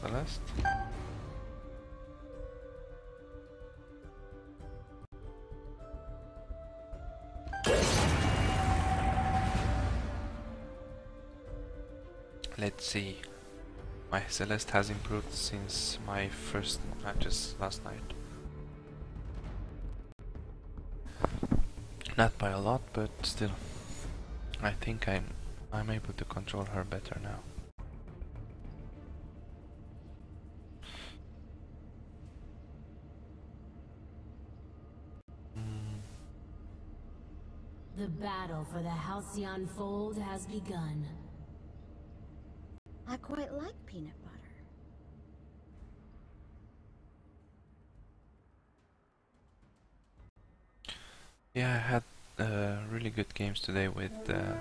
Celeste? Let's see. My Celeste has improved since my first matches last night. Not by a lot, but still. I think I'm I'm able to control her better now. The battle for the Halcyon Fold has begun. I quite like peanut butter. Yeah, I had uh, really good games today with uh,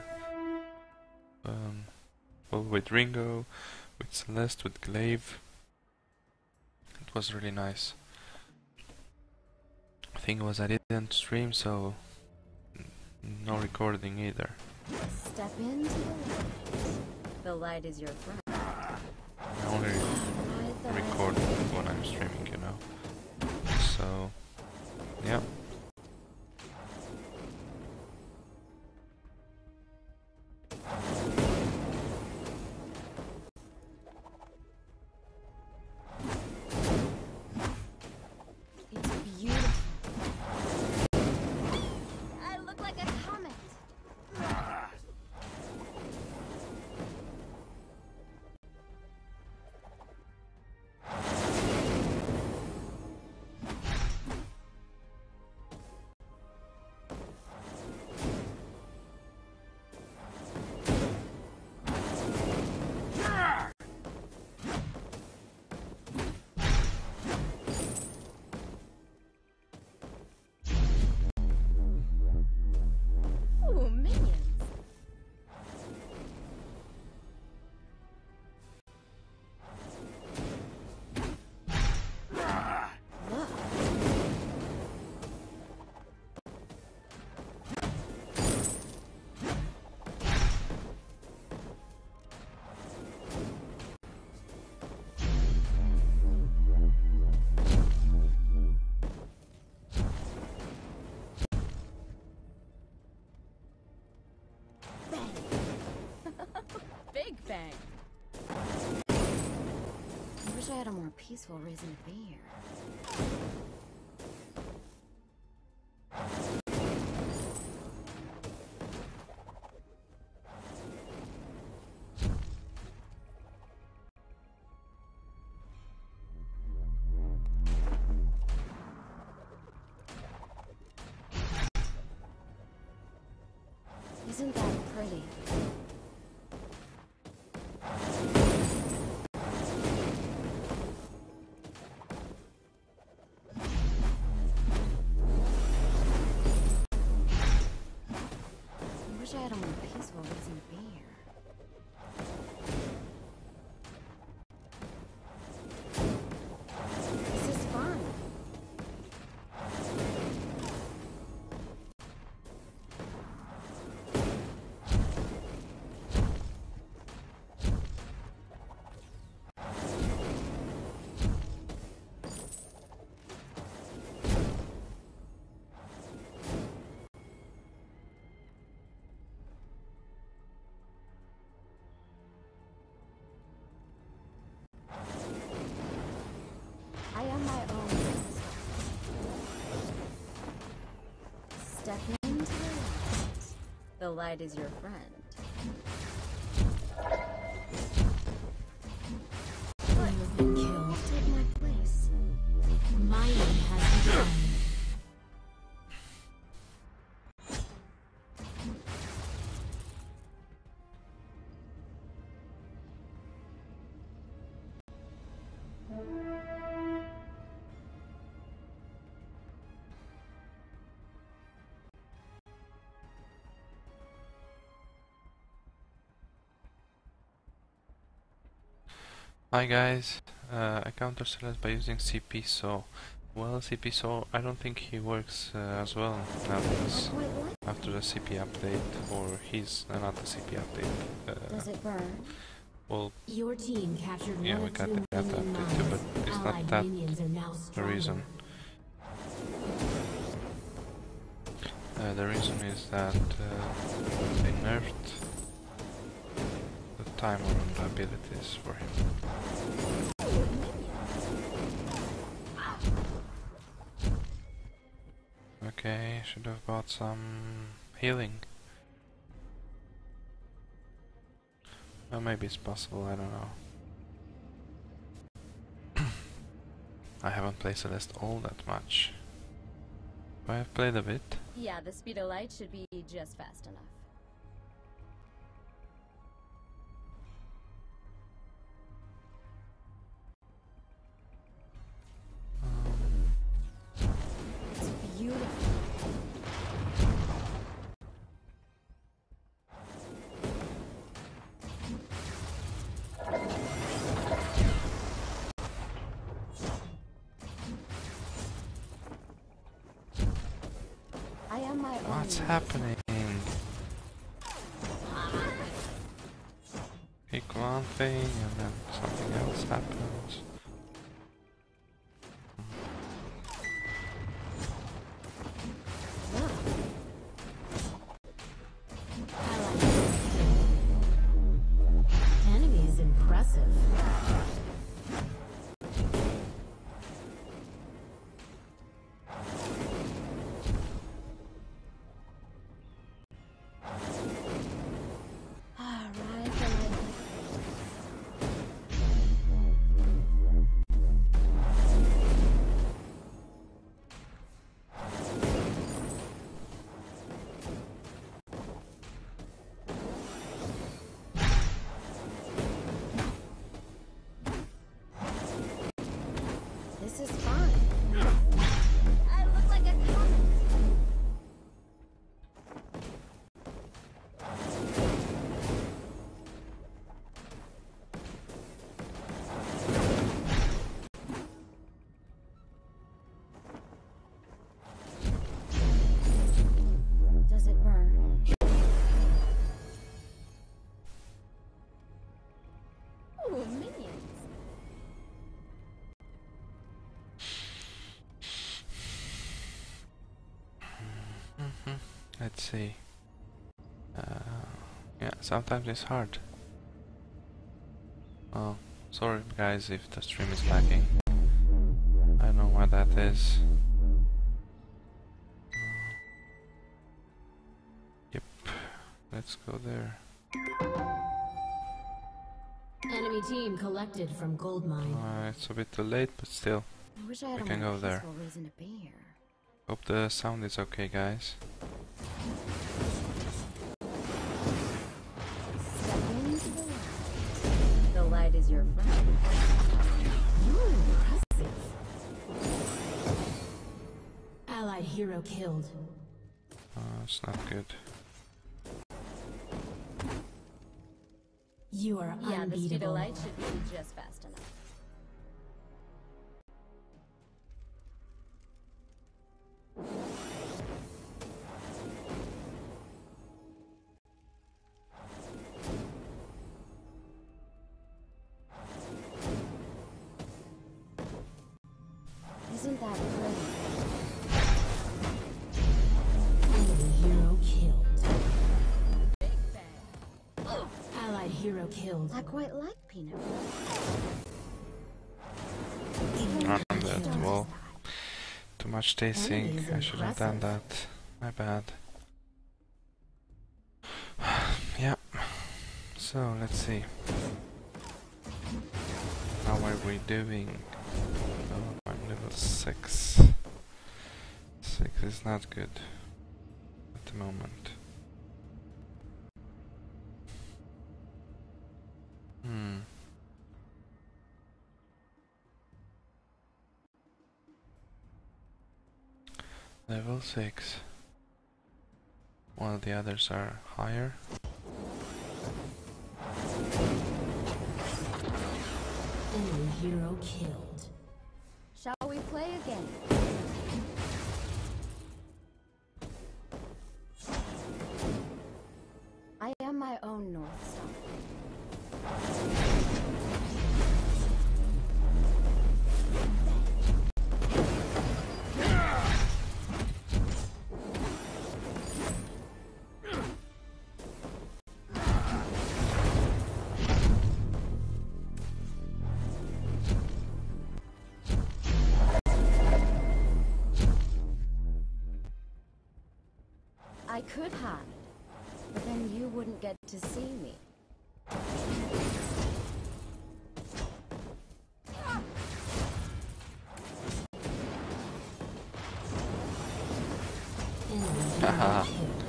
um, well, with Ringo, with Celeste, with Glaive. It was really nice. Thing was I didn't stream, so no recording either. Step into the light. The light is your friend. I only record when I'm streaming, you know. So, yeah. Big bang. I wish I had a more peaceful reason to be here. Isn't that pretty? Light. The light is your friend. Hi guys, uh, I counter Celeste by using CP, so well CP, so I don't think he works uh, as well. Quite like after the CP update, or he's uh, not the CP update. Does Uh, it burn? well, Your team captured Yeah, we got that update too, but it's not that now the reason. Uh, the reason is that uh, they nerfed timer on the abilities for him. Okay, should have bought some healing. Well, maybe it's possible, I don't know. I haven't played Celeste all that much. But I've played a bit. Yeah, the speed of light should be just fast enough. My own. what's happening? Pick one thing and then something else happens. Let's see. Uh, yeah, sometimes it's hard. Oh, sorry guys if the stream is lagging. I don't know why that is. Uh, yep, let's go there. Enemy team collected from gold mine. Uh, it's a bit too late, but still. I wish I had We can go there. reason to be here. Hope the sound is okay, guys. The light. Is your friend. You're impressive. Allied hero killed. Uh, it's not good. You are Yeah, the speed of unbeatable. light should be just fast enough. Killed. I quite like peanut Not butter. that Killed. well. Too much tasting. I should have done that. My bad. yeah. So let's see. How are we doing? Oh, I'm level six. Six is not good at the moment. Hmm. Level 6. While the others are higher. Enemy hero killed. Shall we play again? I am my own North I could hide, but then you wouldn't get to see me. Haha.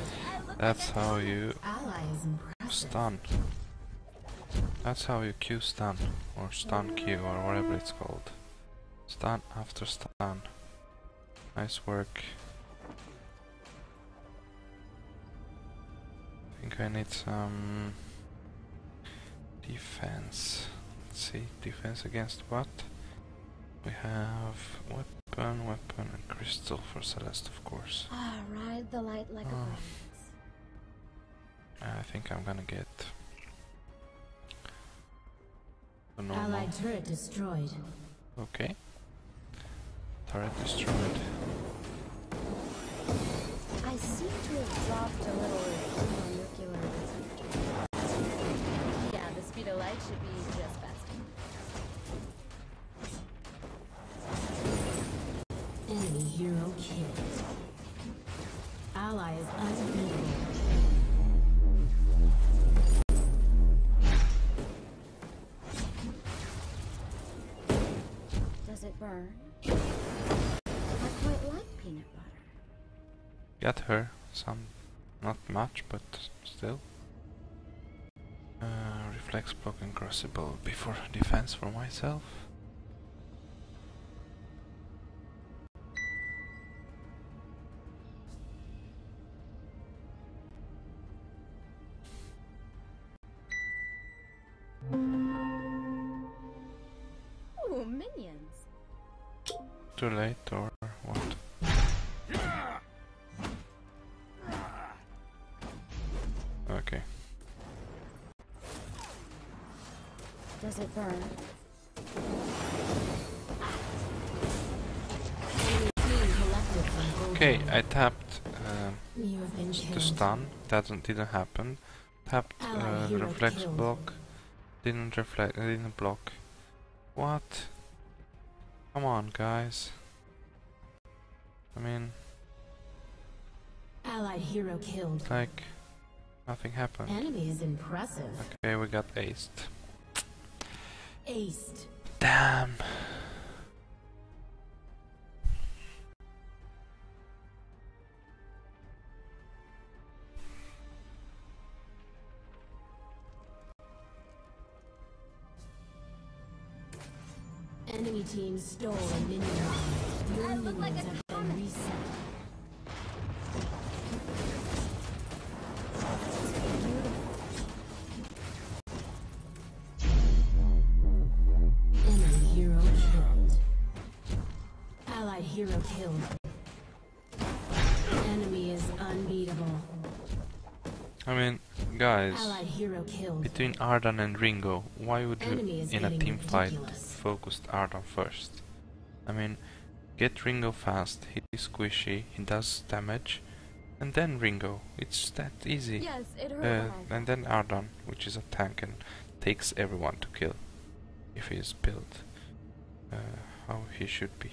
That's how you stun. That's how you Q stun, or stun Q, or whatever it's called. Stun after stun. Nice work. I need some defense. Let's see, defense against what? We have weapon, weapon, and crystal for Celeste, of course. Ah, ride the light like a Oh. breeze. I think I'm gonna get the normal. Allied turret destroyed. Okay. Turret destroyed. I seem to have dropped a little thermonuclear the speed of light should be just faster. Enemy hero killed. Ally is unbeatable. Does it burn? I quite like peanut butter. Got her. Some, not much, but still. Uh, reflex block and Crucible before defense for myself. Ooh, minions. Too late or Does it burn? Enemy team collected from both Okay. I tapped been the stun. That didn't didn't happen. Tapped uh, reflex killed. block. Didn't reflect. uh, Didn't block. What? Come on, guys. I mean, Allied hero killed. like nothing happened. Enemy is impressive. Okay, we got aced. Aced. Damn. Enemy team stole a minion. Your like minions a have been reset. Killed. Enemy is unbeatable. I mean, guys, Allied hero killed. between Ardan and Ringo, why would you, in a getting team fight, ridiculous. focus Ardan first? I mean, get Ringo fast, he's squishy, he does damage, and then Ringo. It's that easy. Yes, it hurt Uh, and then Ardan, which is a tank and takes everyone to kill, if he is built uh, how he should be.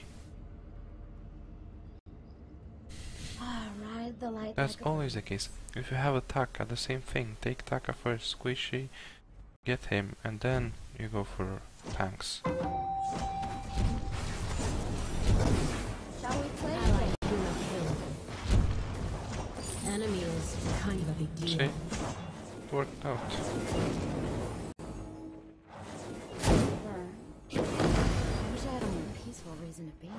Ah, ride the light That's like always the case. If you have a Taka, the same thing. Take Taka first, squishy, get him, and then you go for tanks. Shall we play? Allied hero killed. Enemy is kind of a. See? It worked out. I wish I had a more peaceful reason to be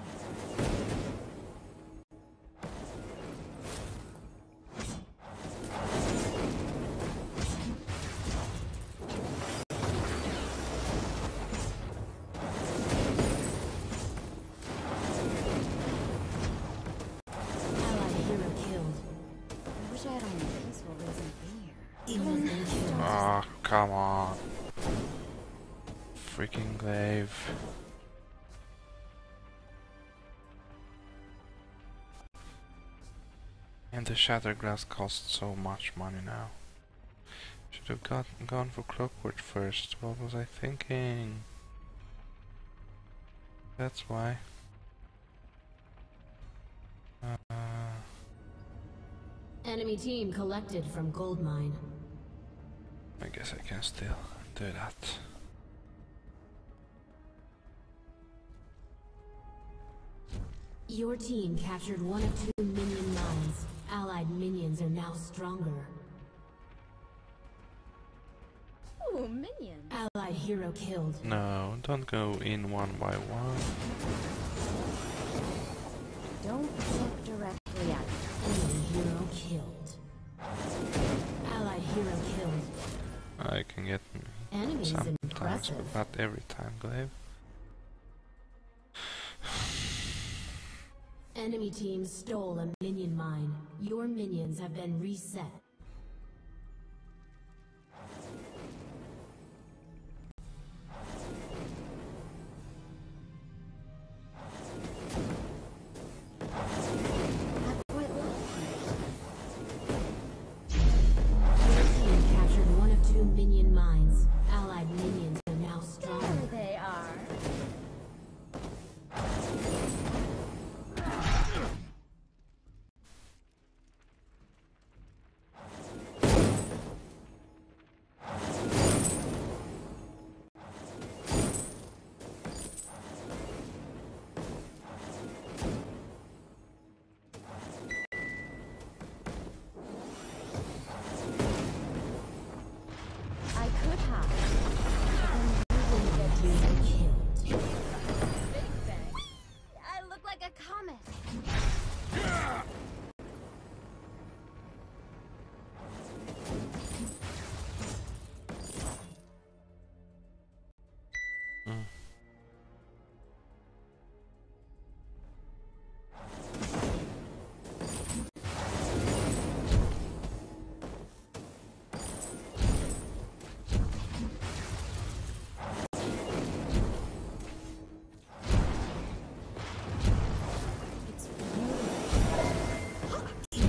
Freaking glaive. And the shattered glass costs so much money now. Should have got, gone for clockwork first. What was I thinking? That's why. Uh, Enemy team collected from gold mine. I guess I can still do that. Your team captured one of two minion mines. Allied minions are now stronger. Ooh, minions. Allied hero killed. No, don't go in one by one. Don't look directly at me. Enemy hero killed. Allied hero killed. I can get me Enemy is sometimes, impressive. but not every time, Glaive. Enemy team stole a minion mine. Your minions have been reset.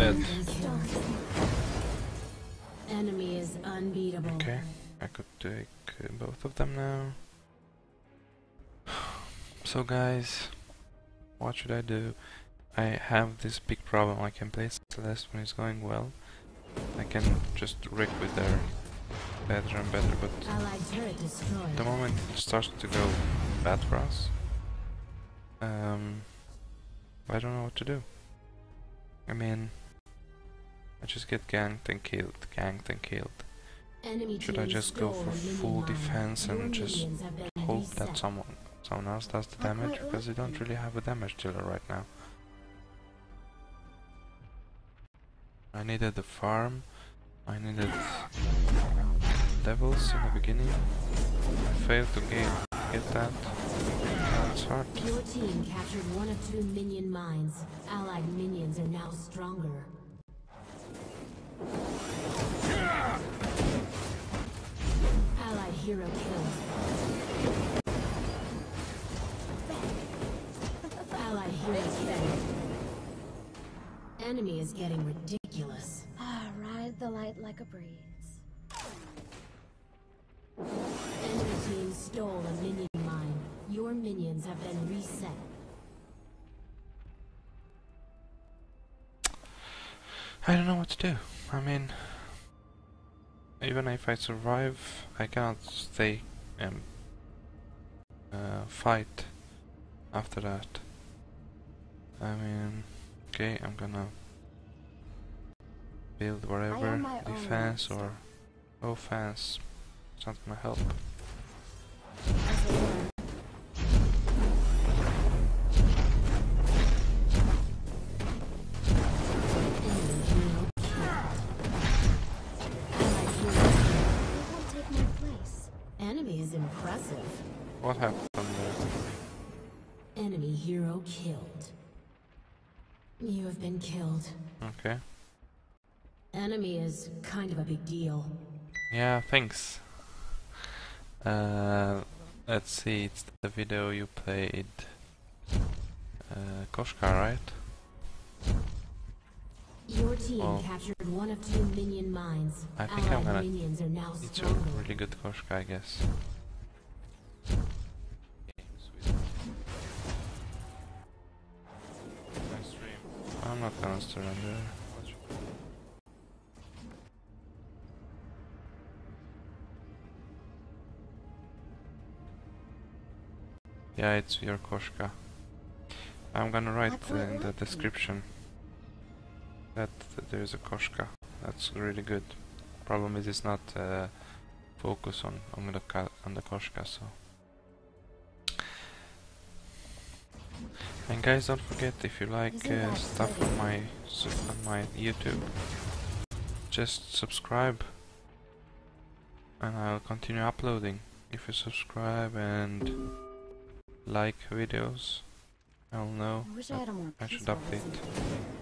Dead. Enemy is unbeatable. Okay, I could take uh, both of them now. So guys, what should I do? I have this big problem, I can play Celeste when it's going well. I can just wreck with her better and better, but Allied turret destroyed. the moment it starts to go bad for us, um, I don't know what to do. I mean, I just get ganked and killed, ganked and killed. Enemy Should I just go for full defense and just hope that someone someone else does the damage because like don't really have a damage dealer right now. I needed the farm. I needed devils in the beginning. I failed to get get that. That's hard. Your team captured one of two minion mines. Allied minions are now stronger. Allied hero killed. Allied hero killed. Enemy is getting ridiculous. Ah, ride the light like a breeze. Enemy team stole a minion mine. Your minions have been reset. I don't know what to do. I mean, even if I survive, I cannot stay and uh, fight after that. I mean, okay, I'm gonna build whatever defense or offense. It's not gonna help. You have been killed. Okay. Enemy is kind of a big deal. Yeah, thanks. Uh, let's see, it's the video you played. Uh, Koshka, right? Your team captured one of two minion mines. I think I'm gonna- minions are now It's a really good Koshka, I guess. I'm not gonna surrender. Yeah, it's your Koshka. I'm gonna write in the description that, that there's a Koshka. That's really good. Problem is, it's not uh, focus on on the on the Koshka. So. And guys, don't forget if you like uh, stuff on my on my YouTube, just subscribe, and I'll continue uploading. If you subscribe and like videos, I'll know. I I that had a more I should update.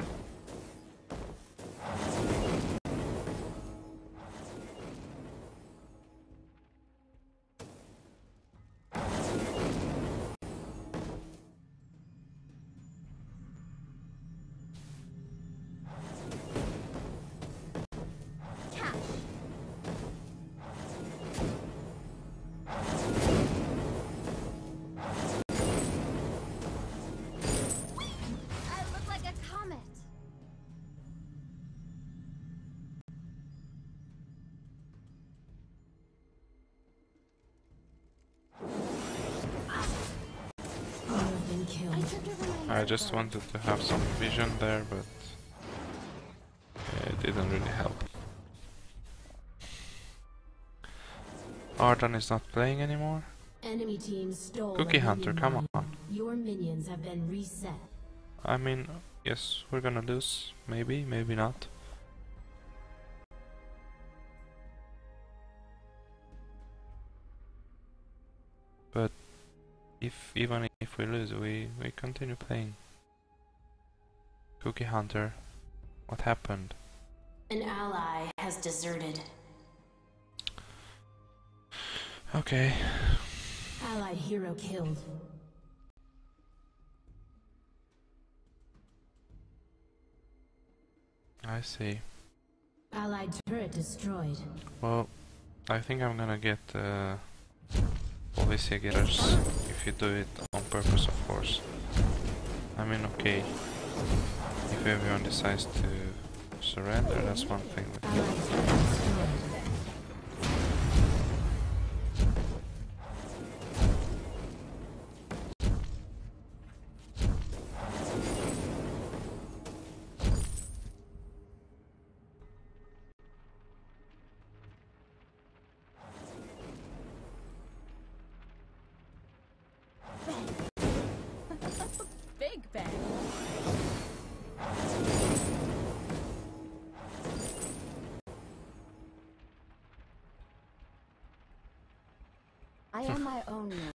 Killed. tripped over my I just wanted to have some vision there, but it didn't really help. Ardan is not playing anymore. Enemy team stole Cookie Hunter, come on. Your minions have been reset. I mean, yes, we're gonna lose. Maybe, maybe not. But if even if we lose, we we continue playing. Cookie Hunter, what happened? An ally has deserted. Okay, Allied hero killed. I see. Allied turret destroyed. Well, I think I'm gonna get uh, Policia getters if you do it on purpose, of course. I mean, okay, if everyone decides to surrender, that's one thing.